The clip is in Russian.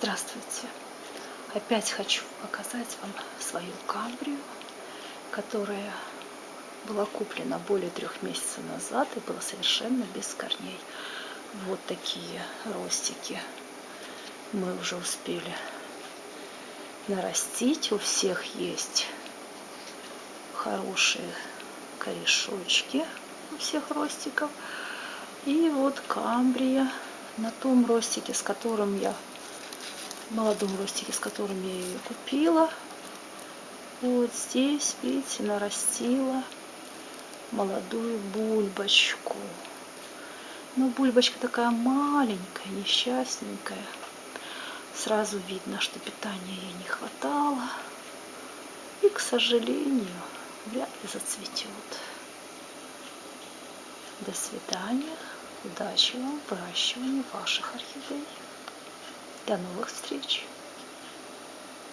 Здравствуйте! Опять хочу показать вам свою камбрию, которая была куплена более трех месяцев назад и была совершенно без корней. Вот такие ростики мы уже успели нарастить. У всех есть хорошие корешочки у всех ростиков. И вот камбрия на том ростике, с которым я молодом ростике, с которым я ее купила. Вот здесь, видите, нарастила молодую бульбочку. Но бульбочка такая маленькая, несчастненькая. Сразу видно, что питания ей не хватало. И, к сожалению, вряд ли зацветет. До свидания. Удачи вам в выращивании ваших орхидей. До новых встреч!